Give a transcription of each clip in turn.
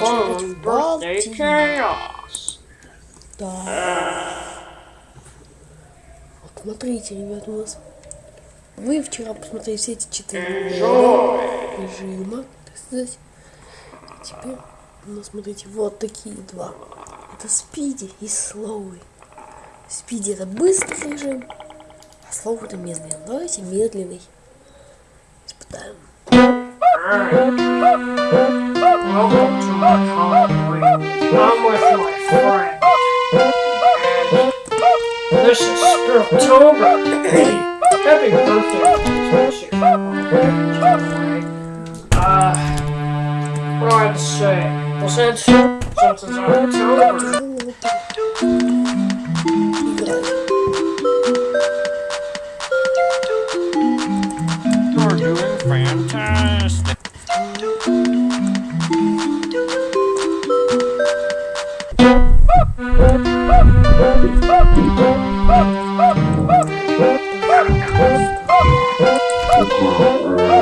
Fun Birthday Chaos. Да. Вот смотрите, ребят, у нас... Вы вчера посмотрели все эти четыре режима, так сказать. Теперь у нас, смотрите, вот такие два. Это спиди и слоуи. Спиди это быстрый режим, а слоу это медленный. Давайте медленный. Испытаем. Welcome to my Halloween.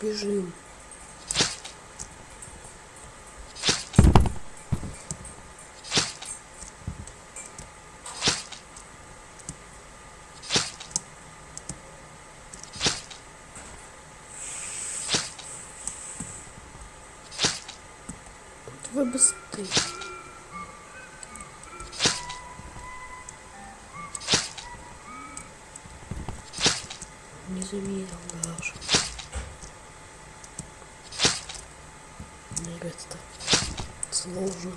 Бежим. Вы быстрее. Заметил даже. Мне сложно.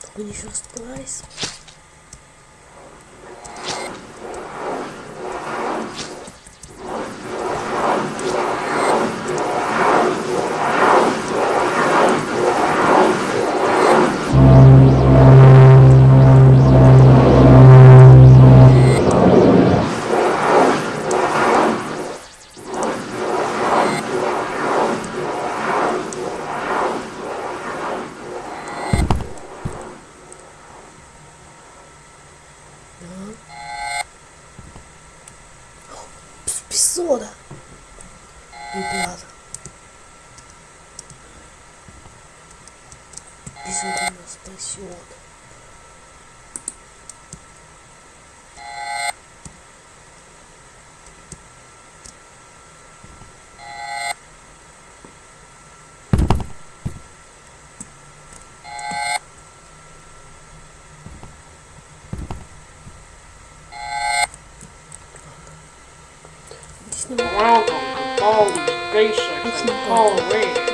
Только еще спайс. bisogna un'espressione Welcome to Bowling Basics in Halloween.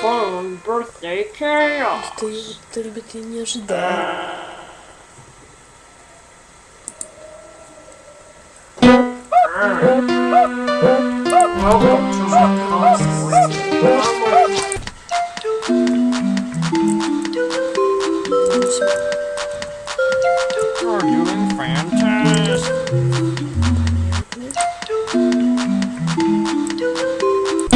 fun birthday chaos. Это, это, ребят, я не ожидал. Welcome to Welcome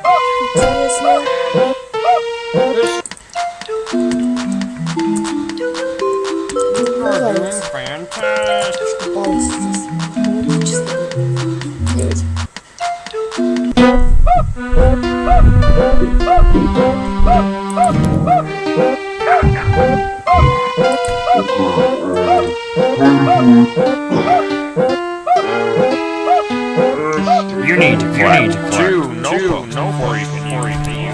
need to. You need to. Two, no, two, no, no, no, you.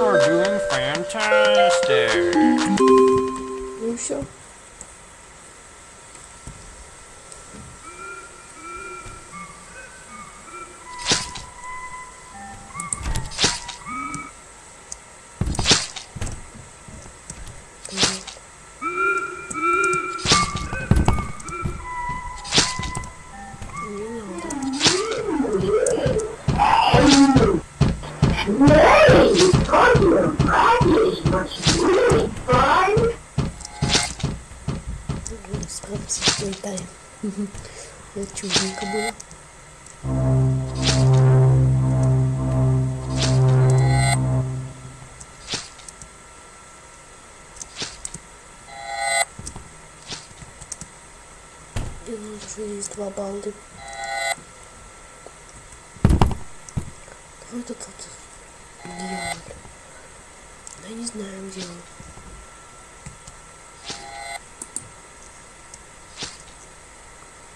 are doing fantastic. Lucia? Ну все. Не надо. Справимся, летаем. Это чудненько было. Два балды. Кто это тут делал? Я не знаю, где он.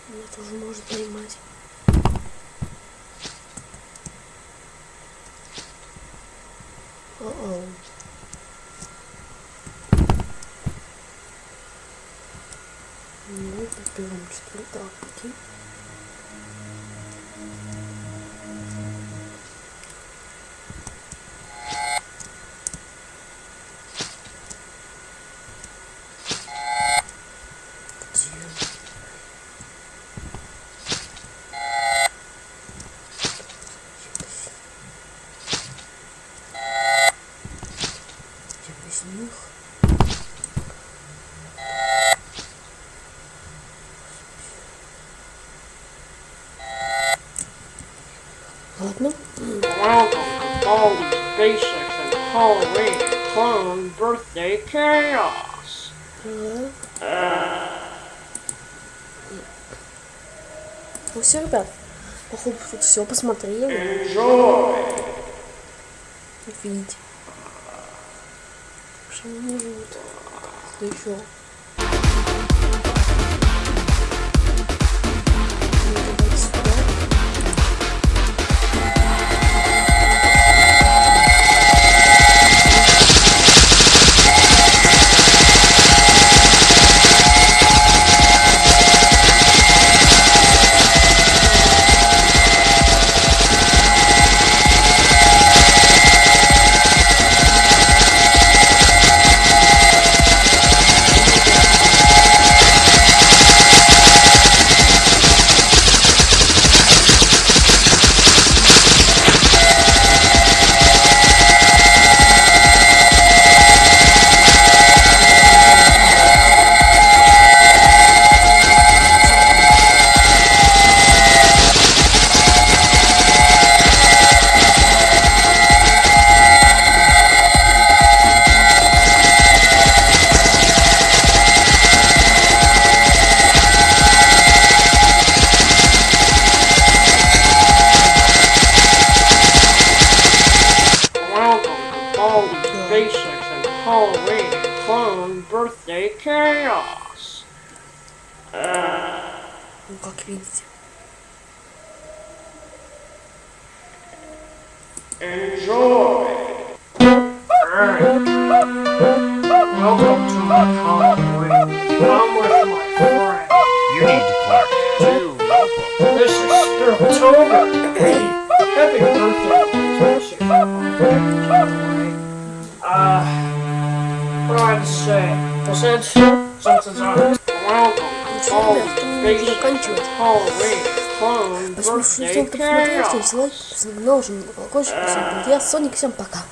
Меня тоже может поймать. О-оу. гэдэг юм шиг дөө. Тийм. Chaos. Ну все, ребят. Походу тут все посмотрели. Enjoy. Видите. Что они живут. Да еще. Ну, как видите. Enjoy! Welcome to my my. You need to clap. This is что всем, кто посмотрел, ставьте лайк, ставьте на колокольчик, всем привет, я Соник, всем пока.